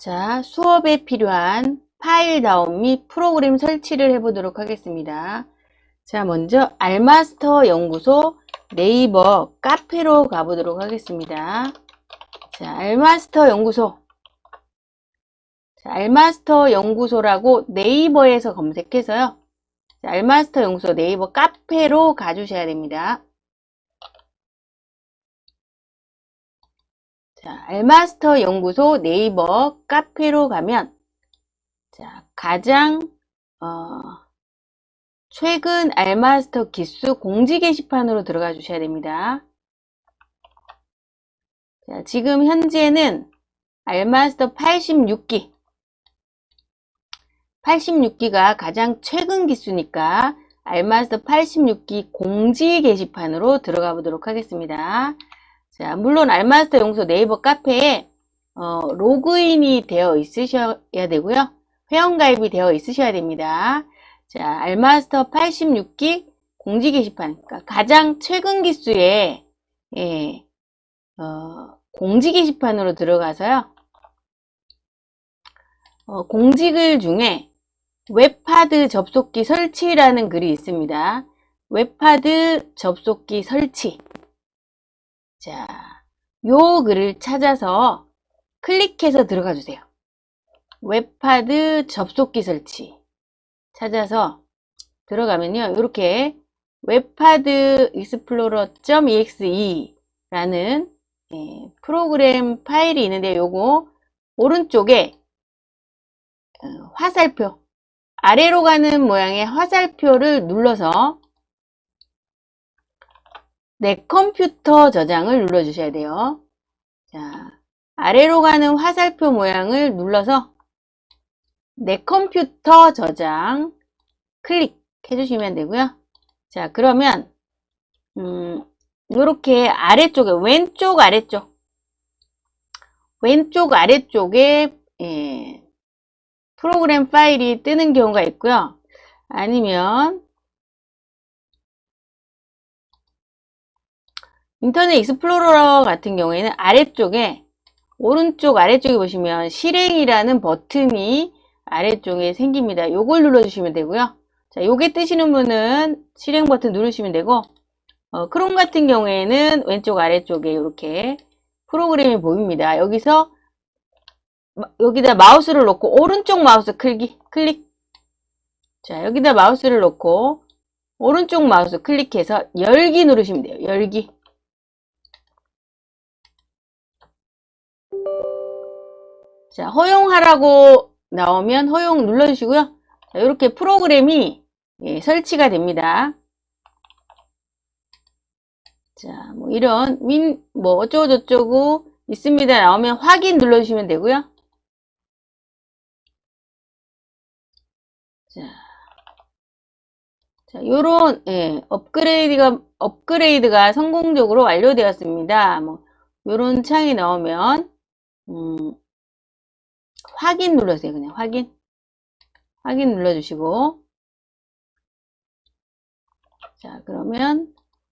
자, 수업에 필요한 파일 다운 및 프로그램 설치를 해보도록 하겠습니다. 자, 먼저 알마스터 연구소 네이버 카페로 가보도록 하겠습니다. 자, 알마스터 연구소. 자, 알마스터 연구소라고 네이버에서 검색해서요. 자, 알마스터 연구소 네이버 카페로 가주셔야 됩니다. 자, 알마스터 연구소 네이버 카페로 가면 자, 가장 어, 최근 알마스터 기수 공지 게시판으로 들어가 주셔야 됩니다. 자, 지금 현재는 알마스터 86기 86기가 가장 최근 기수니까 알마스터 86기 공지 게시판으로 들어가 보도록 하겠습니다. 자, 물론 알마스터 연구소 네이버 카페에 어, 로그인이 되어 있으셔야 되고요. 회원가입이 되어 있으셔야 됩니다. 자, 알마스터 86기 공지 게시판, 그러니까 가장 최근 기수의 예, 어, 공지 게시판으로 들어가서요. 어, 공지글 중에 웹하드 접속기 설치라는 글이 있습니다. 웹하드 접속기 설치. 자, 요 글을 찾아서 클릭해서 들어가 주세요. 웹하드 접속기 설치 찾아서 들어가면요. 이렇게 웹하드 Explorer.exe 라는 예, 프로그램 파일이 있는데 요거 오른쪽에 어, 화살표 아래로 가는 모양의 화살표를 눌러서 내 컴퓨터 저장을 눌러 주셔야 돼요. 자, 아래로 가는 화살표 모양을 눌러서 내 컴퓨터 저장 클릭해 주시면 되고요. 자, 그러면 음, 이렇게 아래쪽에 왼쪽 아래쪽 왼쪽 아래쪽에 예, 프로그램 파일이 뜨는 경우가 있고요. 아니면 Internet Explorer 같은 경우에는 아래쪽에 오른쪽 아래쪽에 보시면 실행이라는 버튼이 아래쪽에 생깁니다. 요걸 눌러주시면 되고요. 자, 요게 뜨시는 분은 실행 버튼 누르시면 되고 어, 크롬 같은 경우에는 왼쪽 아래쪽에 이렇게 프로그램이 보입니다. 여기서 여기다 마우스를 놓고 오른쪽 마우스 클릭 클릭 자 여기다 마우스를 놓고 오른쪽 마우스 클릭해서 열기 누르시면 돼요. 열기 자, 허용하라고 나오면 허용 눌러주시고요. 자, 이렇게 프로그램이 예, 설치가 됩니다. 자, 뭐 이런 민, 뭐 어쩌고저쩌고 있습니다. 나오면 확인 눌러주시면 되고요. 자, 자, 요런 예, 업그레이드가 업그레이드가 성공적으로 완료되었습니다. 뭐 요런 창이 나오면 음, 확인 눌러주세요. 그냥 확인. 확인 눌러주시고. 자, 그러면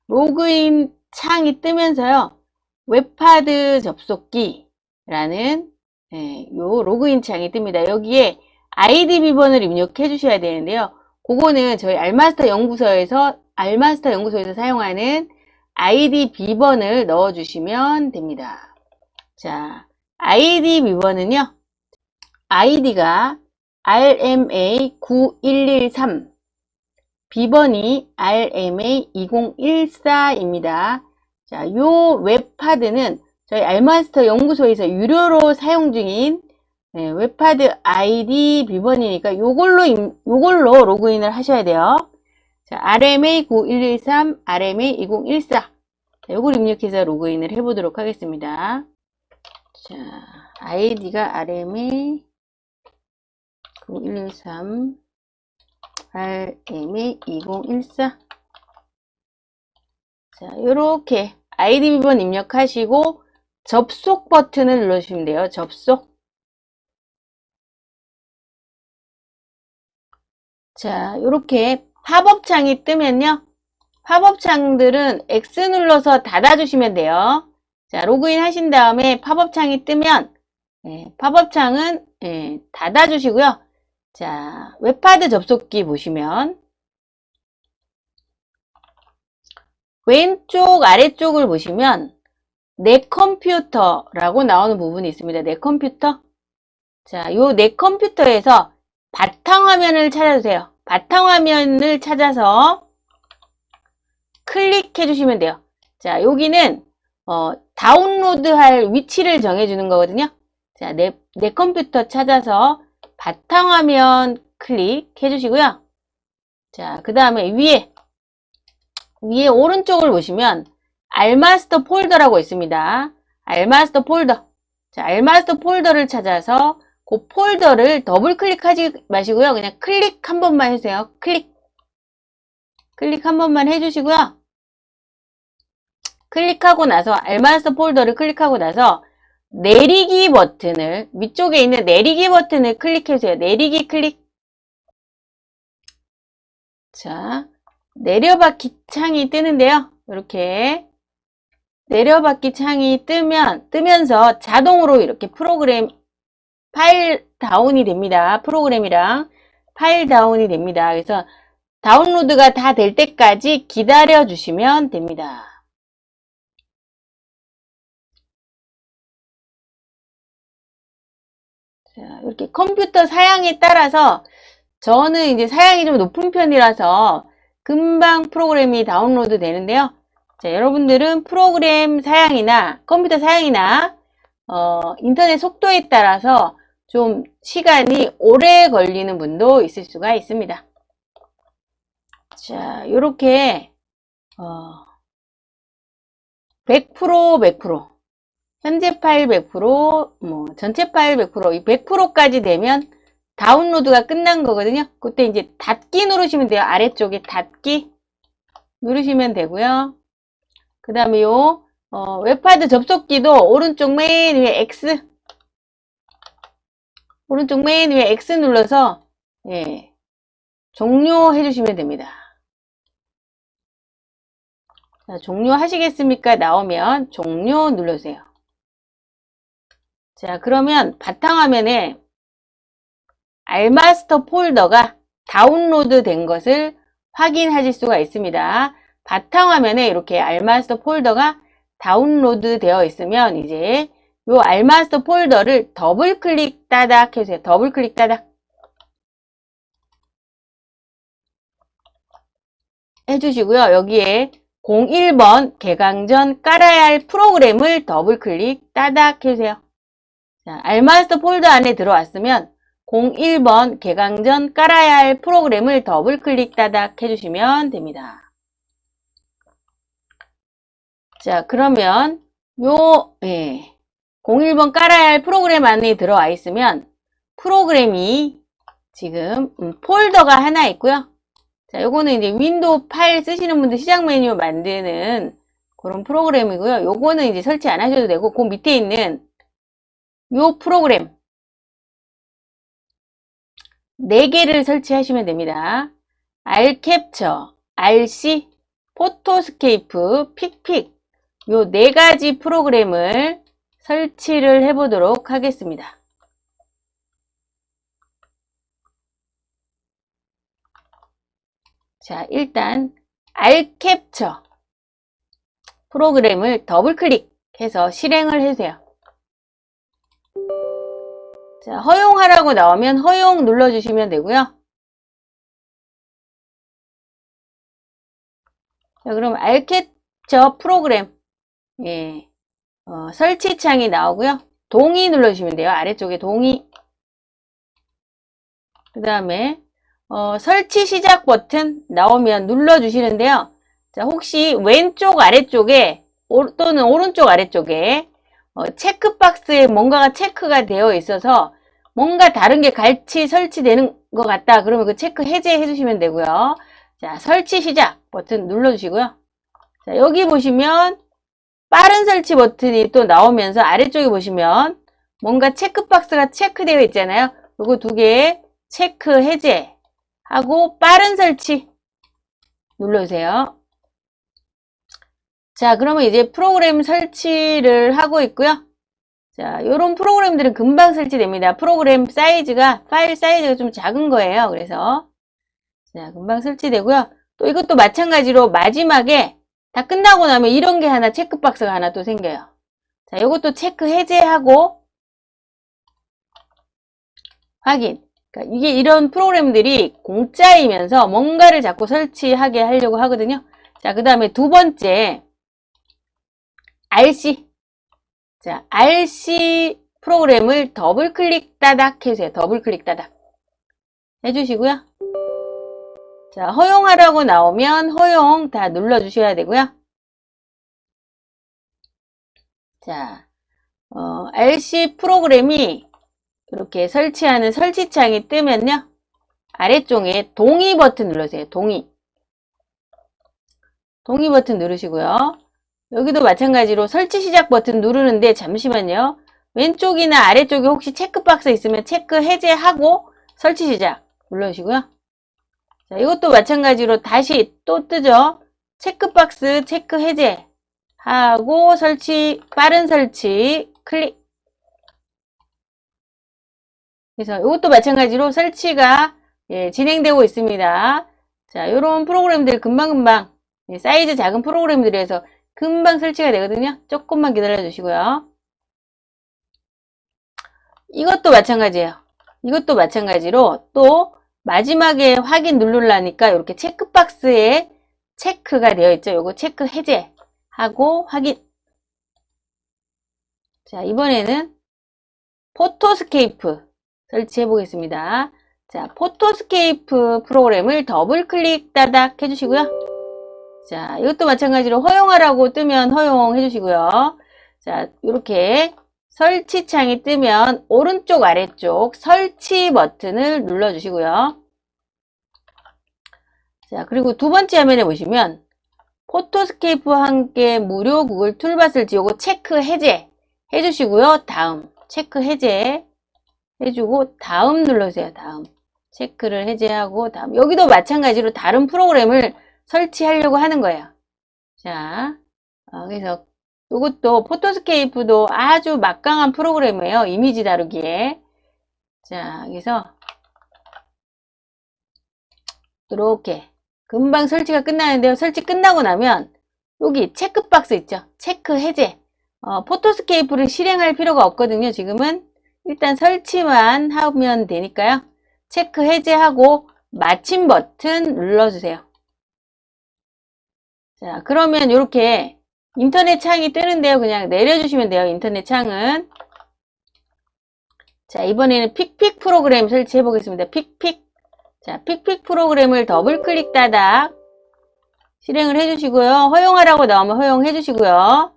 로그인 창이 뜨면서요. 웹하드 접속기라는 예, 요 로그인 창이 뜹니다. 여기에 아이디 비번을 입력해 주셔야 되는데요. 그거는 저희 알마스터 연구소에서 알마스터 연구소에서 사용하는 아이디 비번을 넣어 주시면 됩니다. 자, 아이디 비번은요. 아이디가 RMA9113 비번이 RMA2014입니다. 자, 요 웹하드는 저희 알마스터 연구소에서 유료로 사용 중인 네, 웹하드 아이디 비번이니까 요걸로 요걸로 로그인을 하셔야 돼요. 자, RMA9113, RMA2014 자, 요걸 입력해서 로그인을 해 보도록 하겠습니다. 자, 아이디가 RMA 123 RMA 2014 자, 이렇게 아이디 비번 입력하시고 접속 버튼을 눌러주시면 돼요. 접속. 자, 이렇게 팝업 창이 뜨면요. 팝업 창들은 X 눌러서 닫아주시면 돼요. 자, 로그인 하신 다음에 팝업 창이 뜨면 예, 팝업 창은 예, 닫아주시고요. 자, 웹하드 접속기 보시면 왼쪽 아래쪽을 보시면 내 컴퓨터라고 나오는 부분이 있습니다. 내 컴퓨터. 자, 요 내 컴퓨터에서 바탕화면을 찾아주세요. 바탕화면을 찾아서 클릭해 주시면 돼요. 자, 여기는 어, 다운로드할 위치를 정해주는 거거든요. 자, 내, 내 컴퓨터 찾아서 바탕화면 클릭해 주시고요. 자, 그 다음에 위에 위에 오른쪽을 보시면 알마스터 폴더라고 있습니다. 알마스터 폴더. 자, 알마스터 폴더를 찾아서 그 폴더를 더블 클릭하지 마시고요. 그냥 클릭 한 번만 해주세요. 클릭. 클릭 한 번만 해주시고요. 클릭하고 나서 알마스터 폴더를 클릭하고 나서 내리기 버튼을 위쪽에 있는 내리기 버튼을 클릭해주세요. 내리기 클릭. 자, 내려받기 창이 뜨는데요. 이렇게 내려받기 창이 뜨면 뜨면서 자동으로 이렇게 프로그램 파일 다운이 됩니다. 프로그램이랑 파일 다운이 됩니다. 그래서 다운로드가 다 될 때까지 기다려 주시면 됩니다. 자, 이렇게 컴퓨터 사양에 따라서 저는 이제 사양이 좀 높은 편이라서 금방 프로그램이 다운로드 되는데요. 자, 여러분들은 프로그램 사양이나 컴퓨터 사양이나 어, 인터넷 속도에 따라서 좀 시간이 오래 걸리는 분도 있을 수가 있습니다. 자, 이렇게 어, 100% 100% 현재 파일 100%, 뭐 전체 파일 100%, 이 100%까지 되면 다운로드가 끝난 거거든요. 그때 이제 닫기 누르시면 돼요. 아래쪽에 닫기 누르시면 되고요. 그 다음에 요 어, 웹하드 접속기도 오른쪽 맨 위에 X 오른쪽 맨 위에 X 눌러서 예, 종료해 주시면 됩니다. 자, 종료하시겠습니까? 나오면 종료 눌러주세요. 자, 그러면 바탕화면에 알마스터 폴더가 다운로드 된 것을 확인하실 수가 있습니다. 바탕화면에 이렇게 알마스터 폴더가 다운로드 되어 있으면 이제 이 알마스터 폴더를 더블 클릭 따닥 해주세요. 더블 클릭 따닥 해주시고요. 여기에 01번 개강 전 깔아야 할 프로그램을 더블 클릭 따닥 해주세요. 자, 알마스터 폴더 안에 들어왔으면 01번 개강 전 깔아야 할 프로그램을 더블 클릭 따닥 해주시면 됩니다. 자, 그러면 요 예, 01번 깔아야 할 프로그램 안에 들어와 있으면 프로그램이 지금 음, 폴더가 하나 있고요. 자, 요거는 이제 윈도우 파일 쓰시는 분들 시작 메뉴 만드는 그런 프로그램이고요. 요거는 이제 설치 안 하셔도 되고 그 밑에 있는 요 프로그램 4개를 설치하시면 됩니다. 알캡처, RC, 포토스케이프, 픽픽 요 네 가지 프로그램을 설치를 해보도록 하겠습니다. 자, 일단 알캡처 프로그램을 더블 클릭해서 실행을 해주세요. 자, 허용하라고 나오면 허용 눌러주시면 되고요. 자, 그럼 알캡처 프로그램 예, 어, 설치 창이 나오고요. 동의 눌러주시면 돼요. 아래쪽에 동의 그 다음에 어, 설치 시작 버튼 나오면 눌러주시는데요. 자, 혹시 왼쪽 아래쪽에 또는 오른쪽 아래쪽에 어, 체크박스에 뭔가가 체크가 되어 있어서 뭔가 다른 게 같이 설치되는 것 같다. 그러면 그 체크 해제해 주시면 되고요. 자, 설치 시작 버튼 눌러 주시고요. 자, 여기 보시면 빠른 설치 버튼이 또 나오면서 아래쪽에 보시면 뭔가 체크박스가 체크되어 있잖아요. 요거 두 개 체크 해제 하고 빠른 설치 눌러주세요. 자, 그러면 이제 프로그램 설치를 하고 있고요. 자, 요런 프로그램들은 금방 설치됩니다. 프로그램 사이즈가, 파일 사이즈가 좀 작은 거예요. 그래서, 자, 금방 설치되고요. 또 이것도 마찬가지로 마지막에 다 끝나고 나면 이런 게 하나 체크박스가 하나 또 생겨요. 자, 이것도 체크 해제하고 확인. 그러니까 이게 이런 프로그램들이 공짜이면서 뭔가를 자꾸 설치하게 하려고 하거든요. 자, 그 다음에 두 번째 RC. 자, RC 프로그램을 더블 클릭 따닥 해주세요. 더블 클릭 따닥 해주시고요. 자, 허용하라고 나오면 허용 다 눌러주셔야 되고요. 자, 어, RC 프로그램이 이렇게 설치하는 설치창이 뜨면요. 아래쪽에 동의 버튼 눌러주세요. 동의. 동의 버튼 누르시고요. 여기도 마찬가지로 설치 시작 버튼 누르는데 잠시만요. 왼쪽이나 아래쪽에 혹시 체크박스 있으면 체크 해제하고 설치 시작 눌러주시고요. 자, 이것도 마찬가지로 다시 또 뜨죠. 체크박스 체크 해제 하고 설치 빠른 설치 클릭 그래서 이것도 마찬가지로 설치가 예, 진행되고 있습니다. 자, 이런 프로그램들 금방금방 예, 사이즈 작은 프로그램들에서 금방 설치가 되거든요. 조금만 기다려 주시고요. 이것도 마찬가지예요. 이것도 마찬가지로 또 마지막에 확인 누르려니까 이렇게 체크박스에 체크가 되어 있죠. 요거 체크 해제하고 확인. 자, 이번에는 포토스케이프 설치해 보겠습니다. 자, 포토스케이프 프로그램을 더블 클릭 따닥 해주시고요. 자, 이것도 마찬가지로 허용하라고 뜨면 허용해 주시고요. 자, 이렇게 설치창이 뜨면 오른쪽 아래쪽 설치 버튼을 눌러 주시고요. 자, 그리고 두 번째 화면에 보시면 포토스케이프와 함께 무료 구글 툴바를 지우고 체크 해제 해 주시고요. 다음 체크 해제 해주고 다음 눌러주세요. 다음 체크를 해제하고 다음 여기도 마찬가지로 다른 프로그램을 설치하려고 하는 거예요. 자, 어, 그래서 이것도 포토스케이프도 아주 막강한 프로그램이에요. 이미지 다루기에. 자, 그래서 이렇게 금방 설치가 끝나는데요. 설치 끝나고 나면 여기 체크박스 있죠. 체크 해제. 어, 포토스케이프를 실행할 필요가 없거든요. 지금은 일단 설치만 하면 되니까요. 체크 해제하고 마침 버튼 눌러주세요. 자, 그러면 이렇게 인터넷 창이 뜨는데요. 그냥 내려주시면 돼요. 인터넷 창은. 자, 이번에는 픽픽 프로그램 설치해 보겠습니다. 픽픽. 자, 픽픽 프로그램을 더블 클릭 따닥 실행을 해 주시고요. 허용하라고 나오면 허용해 주시고요.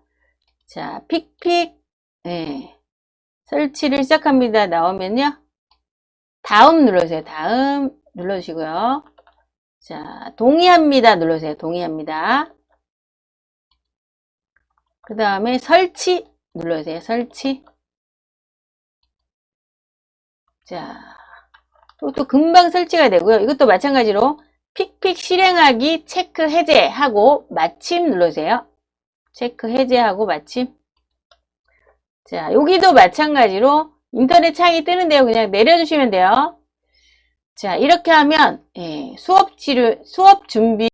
자, 픽픽. 네. 설치를 시작합니다. 나오면요. 다음 눌러주세요. 다음 눌러주시고요. 자, 동의합니다. 눌러주세요. 동의합니다. 그 다음에 설치 눌러주세요. 설치. 자, 또, 또 금방 설치가 되고요. 이것도 마찬가지로 픽픽 실행하기 체크 해제하고 마침 눌러주세요. 체크 해제하고 마침. 자, 여기도 마찬가지로 인터넷 창이 뜨는데요. 그냥 내려주시면 돼요. 자, 이렇게 하면 예, 수업 치료, 수업 준비